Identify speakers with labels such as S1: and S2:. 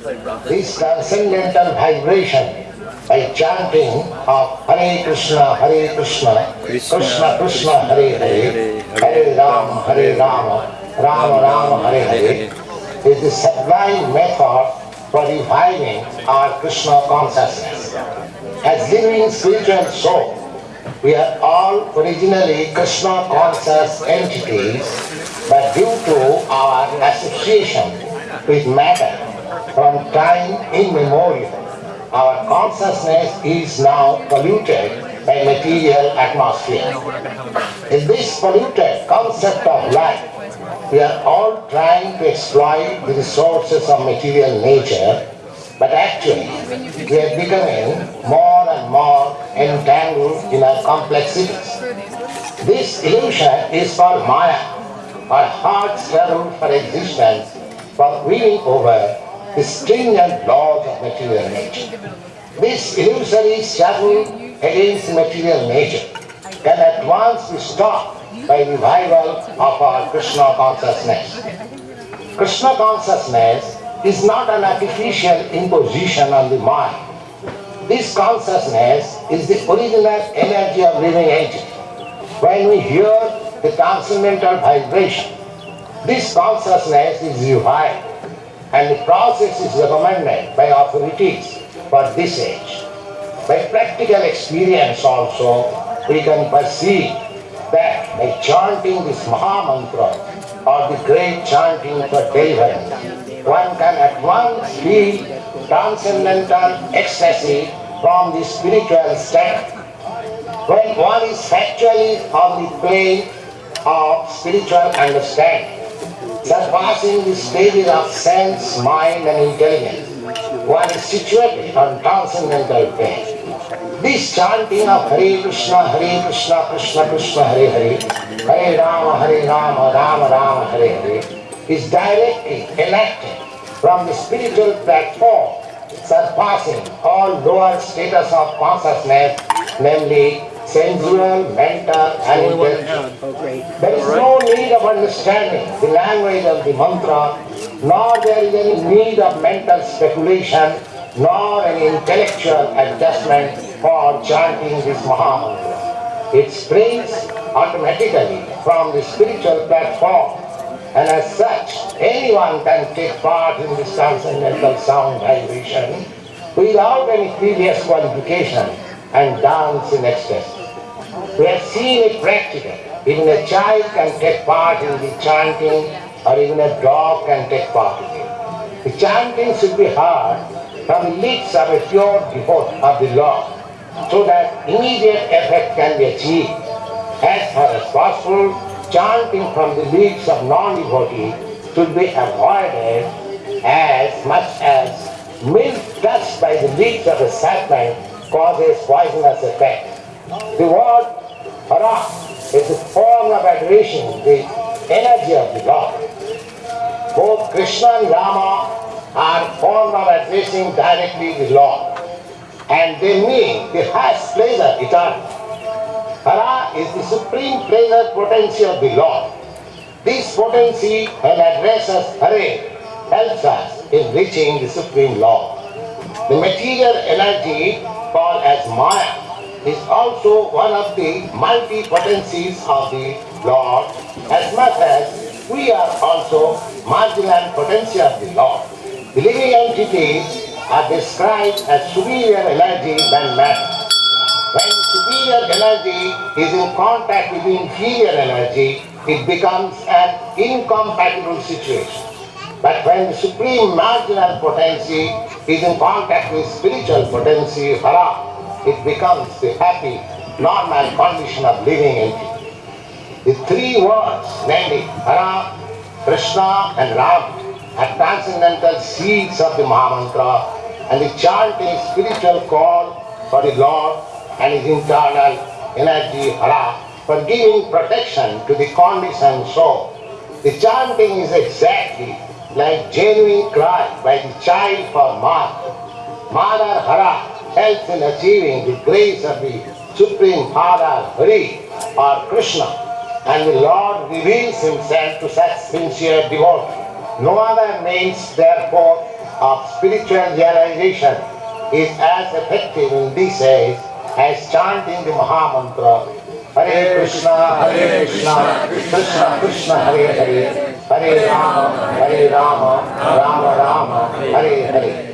S1: this transcendental vibration by chanting of Hare Krishna, Hare Krishna, Krishna Krishna, Hare Hare, Hare Ram, Hare Rama, Rama Rama, Hare Hare, is the sublime method for reviving our Krishna consciousness. As living spiritual soul, we are all originally Krishna conscious entities, but due to our association with matter from time immemorial, our consciousness is now polluted by material atmosphere. In this polluted concept of life, we are all trying to exploit the resources of material nature, but actually we are becoming more and more entangled in our complexities. This illusion is called Maya, our hard struggle for existence, for winning over the stringent laws of material nature. This illusory struggle against material nature can at once be stopped by revival of our Krishna consciousness. Krishna consciousness is not an artificial imposition on the mind. This consciousness is the original energy of living entity. When we hear the transcendental vibration, this consciousness is revived and the process is recommended by authorities for this age. By practical experience also, we can perceive that by chanting this Maha Mantra or the great chanting for deliverance, one can at once feel transcendental ecstasy from the spiritual state. When one is actually on the plane of spiritual understanding, surpassing the stages of sense, mind and intelligence, one is situated on transcendental plane. This chanting of Hare Krishna, Hare Krishna, Krishna Krishna, Hare Hare, Hare Rama, Hare Rama, Rama Rama, Hare Hare, is directly enacted from the spiritual platform, surpassing all lower status of consciousness, namely sensual, mental, and intellectual. There is no need of understanding the language of the mantra, nor there is any need of mental speculation, nor any intellectual adjustment for chanting this Maha Mantra. It springs automatically from the spiritual platform, and as such, anyone can take part in this transcendental sound vibration without any previous qualification and dance in ecstasy. We have seen it practically. Even a child can take part in the chanting or even a dog can take part in it. The chanting should be heard from the lips of a pure devotee of the Lord so that immediate effect can be achieved. As far as possible, chanting from the lips of non-devotee should be avoided as much as milk touched by the lips of a serpent causes poisonous effect. The word Hara is the form of adoration, the energy of the Lord. Both Krishna and Rama are form of addressing directly the Lord. And they mean the highest pleasure eternal. Hara is the supreme pleasure potency of the Lord. This potency, when addresses Hare, helps us in reaching the supreme Lord. The material energy called as Maya is also one of the multi-potencies of the Lord as much as we are also marginal potency of the Lord. The living entities are described as superior energy than matter. When superior energy is in contact with inferior energy, it becomes an incompatible situation. But when supreme marginal potency is in contact with spiritual potency, Hara, it becomes the happy, normal condition of living entity. The three words, namely Hara, Krishna and Ram, are transcendental seeds of the Mahamantra and the chant is spiritual call for the Lord and his internal energy Hara for giving protection to the conditioned soul. The chanting is exactly like genuine cry by the child for mother. Mother Hara helps in achieving the grace of the Supreme Father Hari or Krishna and the Lord reveals himself to such sincere devotees. No other means therefore of spiritual realization is as effective in this age as chanting the Mahamantra Hare Krishna, Hare Krishna, Krishna Krishna, Hare Hare, Hare Rama, Hare Rama, Rama Rama, Hare Hare.